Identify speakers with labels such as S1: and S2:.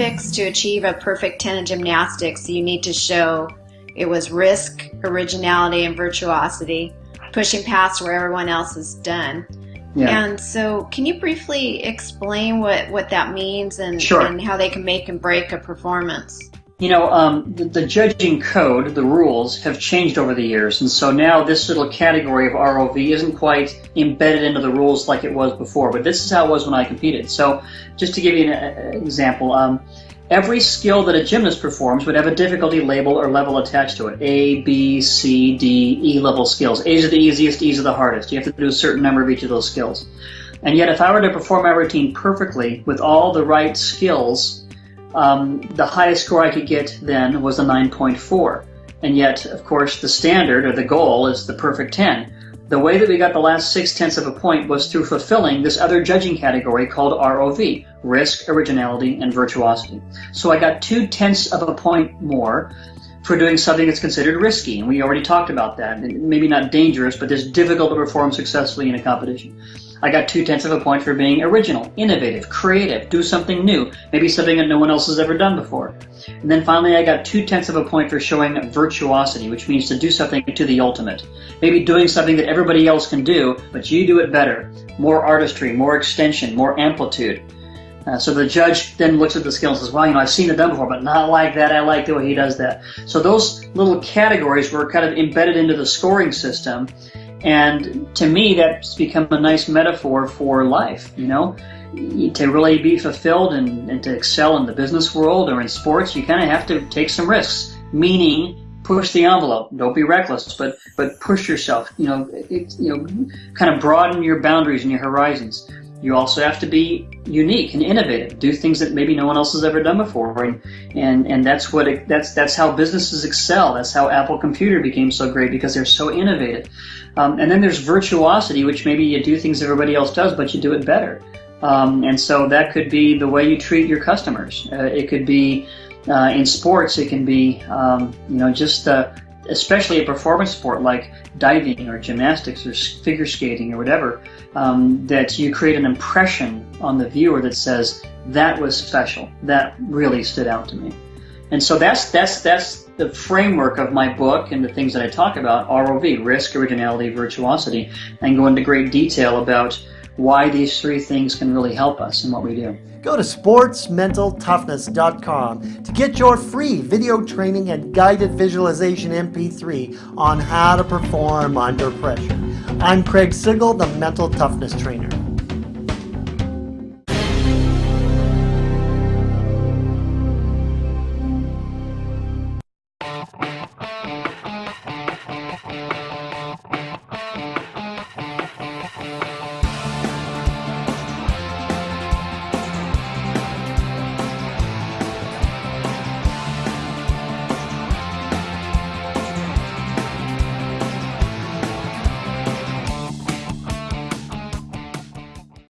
S1: Olympics, to achieve a perfect 10 in gymnastics, you need to show it was risk, originality, and virtuosity, pushing past where everyone else has done. Yeah. And so, can you briefly explain what, what that means and,
S2: sure.
S1: and how they can make and break a performance?
S2: You know, um, the, the, judging code, the rules, have changed over the years, and so now this little category of ROV isn't quite embedded into the rules like it was before. But this is how it was when I competed. So, just to give you an uh, example, um, Every skill that a gymnast performs would have a difficulty label or level attached to it. A, B, C, D, E level skills. A's are the easiest, E's are the hardest. You have to do a certain number of each of those skills. And yet if I were to perform my routine perfectly with all the right skills, um, the highest score I could get then was a 9.4. And yet, of course, the standard or the goal is the perfect 10. The way that we got the last six tenths of a point was through fulfilling this other judging category called ROV, risk, originality, and virtuosity. So I got two tenths of a point more for doing something that's considered risky, and we already talked about that. Maybe not dangerous, but it's difficult to perform successfully in a competition. I got two tenths of a point for being original, innovative, creative, do something new, maybe something that no one else has ever done before. And then finally, I got two tenths of a point for showing virtuosity, which means to do something to the ultimate. Maybe doing something that everybody else can do, but you do it better. More artistry, more extension, more amplitude. Uh, so the judge then looks at the skill and says, well, you know, I've seen it done before, but not like that. I like the way he does that. So those little categories were kind of embedded into the scoring system. And to me, that's become a nice metaphor for life, you know? To really be fulfilled and, and to excel in the business world or in sports, you kind of have to take some risks, meaning push the envelope. Don't be reckless, but but push yourself. You know, it, you know, kind of broaden your boundaries and your horizons. You also have to be unique and innovative. Do things that maybe no one else has ever done before, and and, and that's what it, that's that's how businesses excel. That's how Apple Computer became so great because they're so innovative. Um, and then there's virtuosity, which maybe you do things everybody else does, but you do it better. Um, and so that could be the way you treat your customers. Uh, it could be uh, in sports. It can be um, you know just especially a performance sport like diving or gymnastics or figure skating or whatever, um, that you create an impression on the viewer that says, that was special. That really stood out to me. And so that's, that's, that's the framework of my book and the things that I talk about, ROV, risk, originality, virtuosity, and go into great detail about why these three things can really help us in what we do.
S3: Go to sportsmentaltoughness.com to get your free video training and guided visualization MP3 on how to perform under pressure. I'm Craig Sigl, the Mental Toughness Trainer.